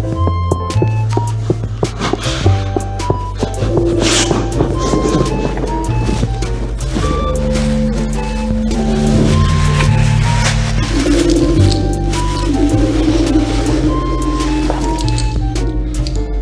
Bye.